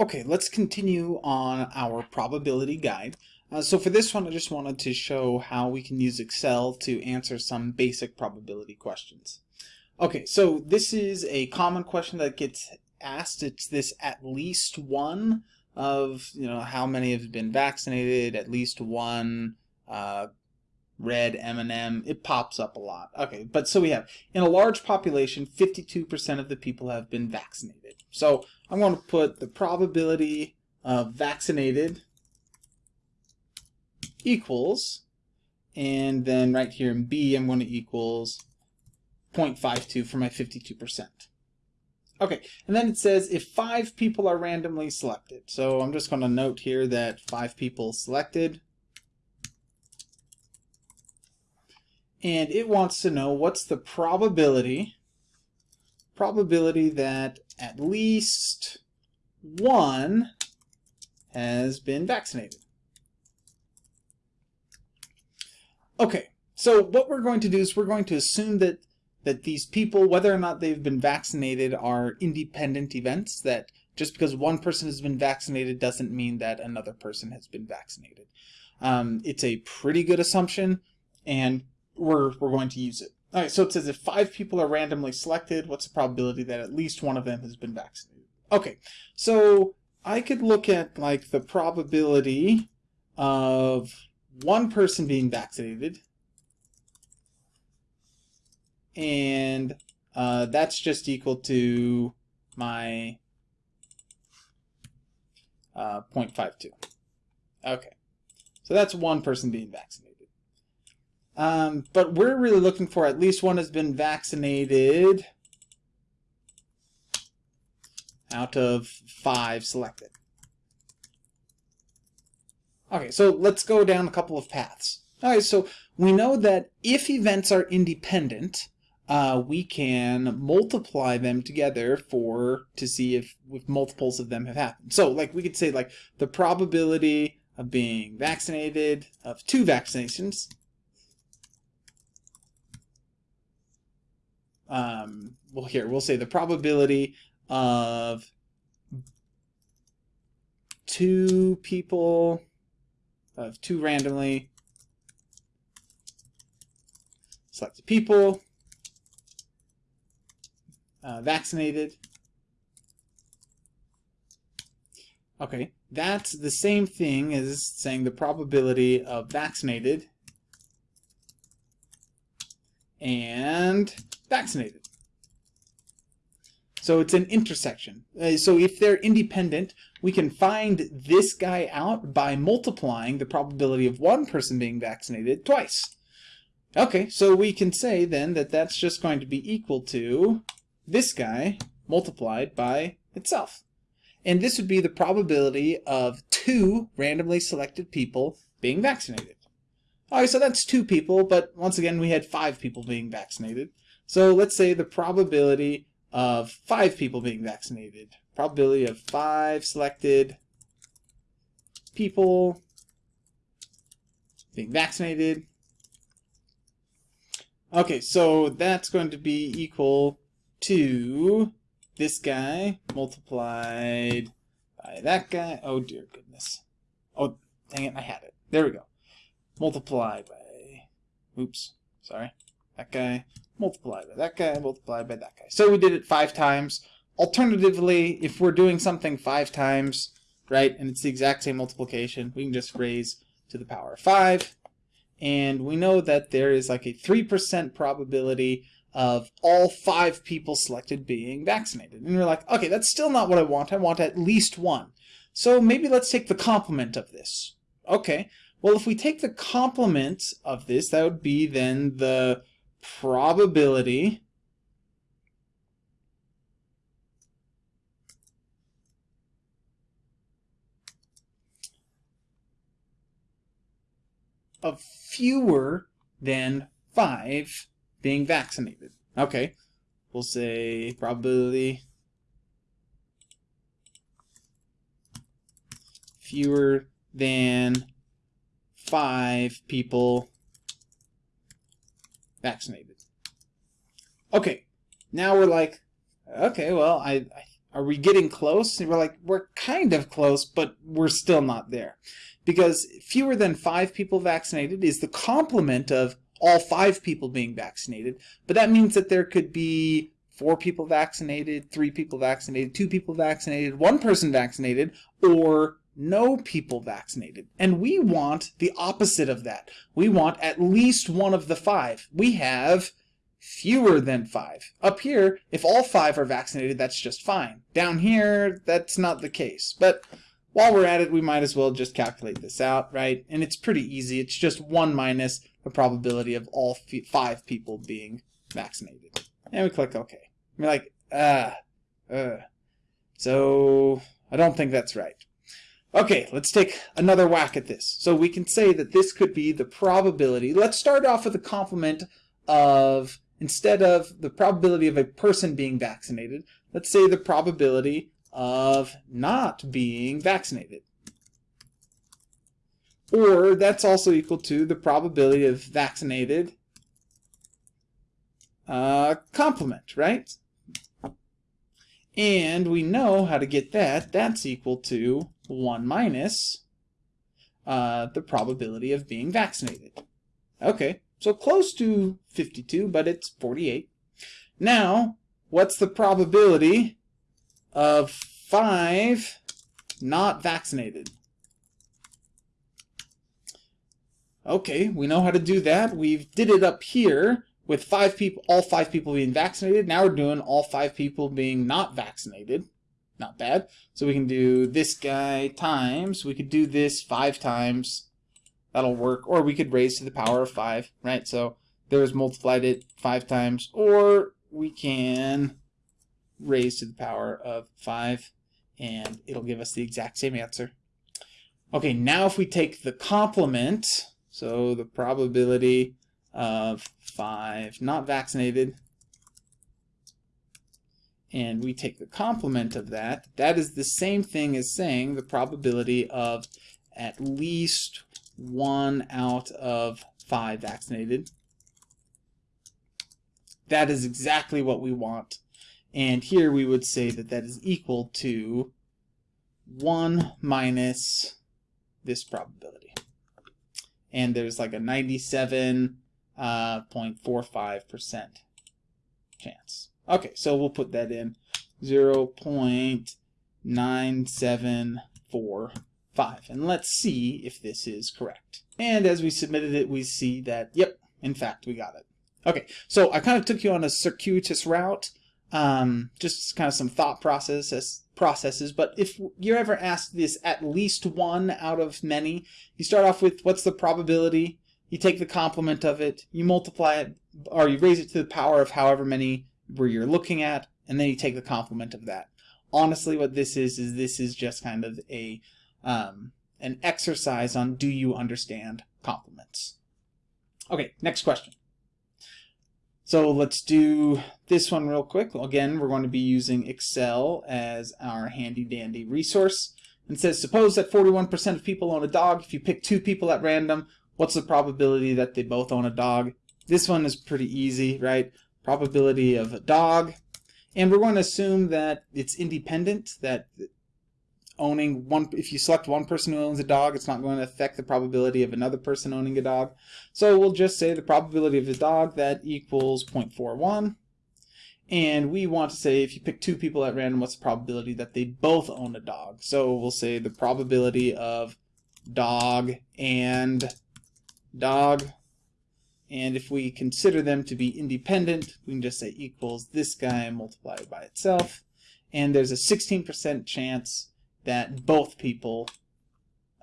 Okay, let's continue on our probability guide. Uh, so for this one, I just wanted to show how we can use Excel to answer some basic probability questions. Okay, so this is a common question that gets asked. It's this at least one of, you know, how many have been vaccinated, at least one uh, red M&M. It pops up a lot. Okay, but so we have, in a large population, 52% of the people have been vaccinated. So I'm going to put the probability of vaccinated equals, and then right here in B, I'm going to equals 0.52 for my 52%. Okay, and then it says if five people are randomly selected. So I'm just going to note here that five people selected. And it wants to know what's the probability probability that at least one has been vaccinated. Okay, so what we're going to do is we're going to assume that that these people, whether or not they've been vaccinated, are independent events, that just because one person has been vaccinated doesn't mean that another person has been vaccinated. Um, it's a pretty good assumption, and we're, we're going to use it. All right, so it says if five people are randomly selected, what's the probability that at least one of them has been vaccinated? Okay, so I could look at like the probability of one person being vaccinated, and uh, that's just equal to my uh, 0.52. Okay, so that's one person being vaccinated. Um, but we're really looking for at least one has been vaccinated out of five selected. Okay, so let's go down a couple of paths. All right, so we know that if events are independent, uh, we can multiply them together for to see if, if multiples of them have happened. So like we could say like the probability of being vaccinated of two vaccinations um, well here we'll say the probability of two people of two randomly selected people uh, vaccinated. Okay that's the same thing as saying the probability of vaccinated. And vaccinated. So it's an intersection. Uh, so if they're independent, we can find this guy out by multiplying the probability of one person being vaccinated twice. Okay, so we can say then that that's just going to be equal to this guy multiplied by itself. And this would be the probability of two randomly selected people being vaccinated. Alright, so that's two people, but once again we had five people being vaccinated. So let's say the probability of five people being vaccinated. Probability of five selected people being vaccinated. Okay, so that's going to be equal to this guy multiplied by that guy. Oh dear goodness. Oh, dang it, I had it. There we go. Multiplied by, oops, sorry, that guy multiplied by that guy, multiplied by that guy. So we did it five times. Alternatively, if we're doing something five times, right, and it's the exact same multiplication, we can just raise to the power of five. And we know that there is like a 3% probability of all five people selected being vaccinated. And we're like, okay, that's still not what I want. I want at least one. So maybe let's take the complement of this. Okay, well, if we take the complement of this, that would be then the probability of fewer than five being vaccinated. Okay, we'll say probability fewer than five people vaccinated. Okay, now we're like, okay, well, I, are we getting close? And we're like, we're kind of close, but we're still not there. Because fewer than five people vaccinated is the complement of all five people being vaccinated. But that means that there could be four people vaccinated, three people vaccinated, two people vaccinated, one person vaccinated, or no people vaccinated. And we want the opposite of that. We want at least one of the five. We have fewer than five. Up here, if all five are vaccinated, that's just fine. Down here, that's not the case. But while we're at it, we might as well just calculate this out, right? And it's pretty easy. It's just 1 minus the probability of all five people being vaccinated. And we click OK. We're like, ah, uh. So I don't think that's right. Okay, let's take another whack at this. So we can say that this could be the probability. Let's start off with a complement of instead of the probability of a person being vaccinated, let's say the probability of not being vaccinated. Or that's also equal to the probability of vaccinated uh, complement, right? And we know how to get that. That's equal to 1 minus uh, the probability of being vaccinated. Okay, so close to 52, but it's 48. Now, what's the probability of 5 not vaccinated? Okay, we know how to do that. We've did it up here with five people, all five people being vaccinated. Now we're doing all five people being not vaccinated. Not bad. So we can do this guy times, we could do this five times that'll work. Or we could raise to the power of 5, right? So there's multiplied it 5 times. Or we can raise to the power of 5 and it'll give us the exact same answer. Okay, now if we take the complement, so the probability of 5 not vaccinated, and we take the complement of that, that is the same thing as saying the probability of at least one out of five vaccinated. That is exactly what we want. And here we would say that that is equal to 1 minus this probability. And there's like a 97.45% uh, chance. Okay, so we'll put that in 0 0.974 5. And let's see if this is correct. And as we submitted it, we see that, yep, in fact, we got it. Okay, so I kind of took you on a circuitous route, um, just kind of some thought processes, processes. But if you're ever asked this at least one out of many, you start off with what's the probability, you take the complement of it, you multiply it, or you raise it to the power of however many where you're looking at, and then you take the complement of that. Honestly, what this is, is this is just kind of a um, an exercise on do you understand complements. Okay, next question. So let's do this one real quick. Again, we're going to be using Excel as our handy dandy resource. And says, suppose that 41% of people own a dog. If you pick two people at random, what's the probability that they both own a dog? This one is pretty easy, right? Probability of a dog. And we're going to assume that it's independent, that owning one if you select one person who owns a dog it's not going to affect the probability of another person owning a dog. So we'll just say the probability of a dog that equals 0.41 and we want to say if you pick two people at random what's the probability that they both own a dog? So we'll say the probability of dog and dog and if we consider them to be independent we can just say equals this guy multiplied by itself and there's a 16% chance that both people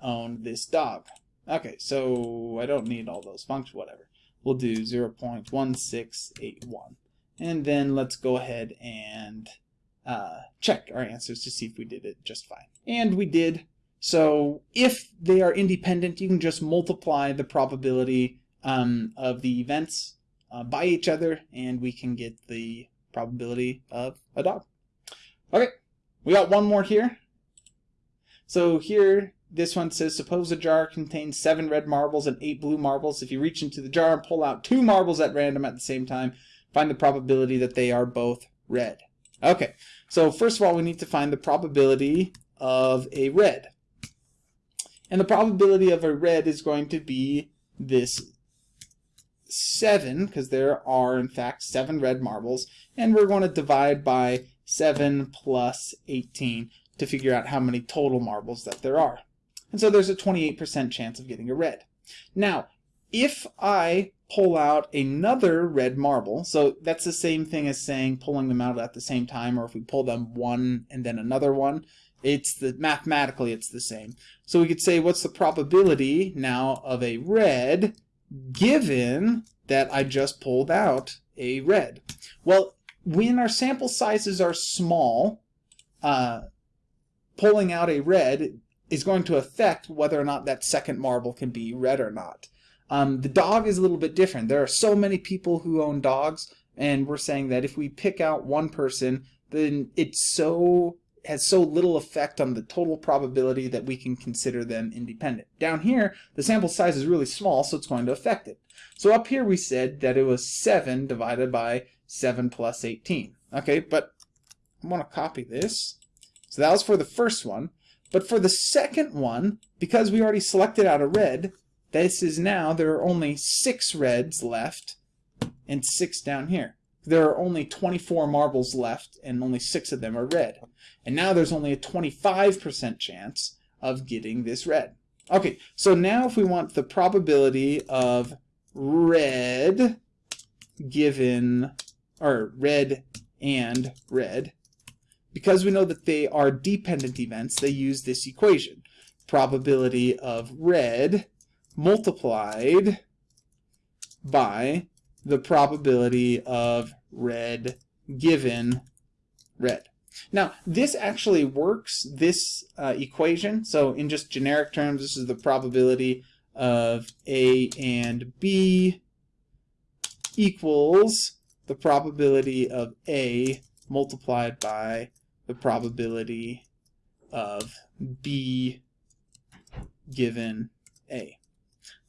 own this dog. Okay, so I don't need all those functions, whatever. We'll do 0 0.1681. And then let's go ahead and uh, check our answers to see if we did it just fine. And we did. So if they are independent, you can just multiply the probability um, of the events uh, by each other, and we can get the probability of a dog. Okay, we got one more here. So here, this one says, suppose a jar contains seven red marbles and eight blue marbles. If you reach into the jar and pull out two marbles at random at the same time, find the probability that they are both red. Okay, So first of all, we need to find the probability of a red. And the probability of a red is going to be this 7, because there are in fact 7 red marbles, and we're going to divide by 7 plus 18 to figure out how many total marbles that there are. And so there's a 28% chance of getting a red. Now, if I pull out another red marble, so that's the same thing as saying pulling them out at the same time, or if we pull them one and then another one, it's the mathematically it's the same. So we could say what's the probability now of a red given that I just pulled out a red? Well, when our sample sizes are small, uh, pulling out a red is going to affect whether or not that second marble can be red or not. Um, the dog is a little bit different. There are so many people who own dogs, and we're saying that if we pick out one person, then it's so has so little effect on the total probability that we can consider them independent. Down here, the sample size is really small, so it's going to affect it. So up here we said that it was 7 divided by 7 plus 18. Okay, but I want to copy this. So that was for the first one. But for the second one, because we already selected out a red, this is now, there are only 6 reds left and 6 down here there are only 24 marbles left and only six of them are red. And now there's only a 25% chance of getting this red. Okay, so now if we want the probability of red given, or red and red, because we know that they are dependent events, they use this equation. Probability of red multiplied by the probability of red given red. Now, this actually works, this uh, equation. So in just generic terms, this is the probability of A and B equals the probability of A multiplied by the probability of B given A.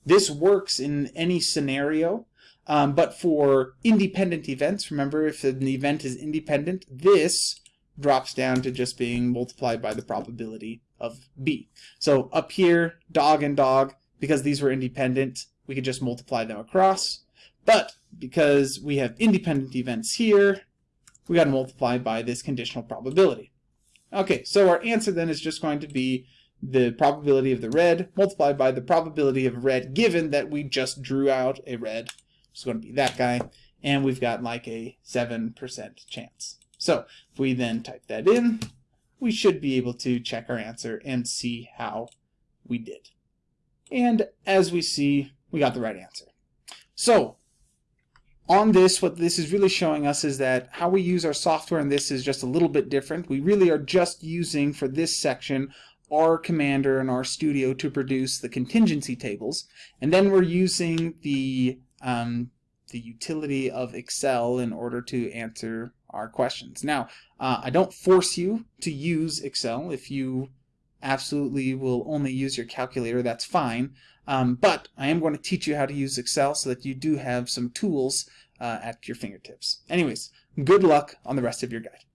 This works in any scenario um, but for independent events, remember if an event is independent, this drops down to just being multiplied by the probability of B. So up here, dog and dog, because these were independent, we could just multiply them across. But because we have independent events here, we got to multiply by this conditional probability. Okay, so our answer then is just going to be the probability of the red multiplied by the probability of red given that we just drew out a red it's going to be that guy. And we've got like a 7% chance. So if we then type that in, we should be able to check our answer and see how we did. And as we see, we got the right answer. So on this, what this is really showing us is that how we use our software in this is just a little bit different. We really are just using, for this section, R Commander and RStudio to produce the contingency tables. And then we're using the um, the utility of Excel in order to answer our questions. Now, uh, I don't force you to use Excel. If you absolutely will only use your calculator, that's fine. Um, but I am going to teach you how to use Excel so that you do have some tools uh, at your fingertips. Anyways, good luck on the rest of your guide.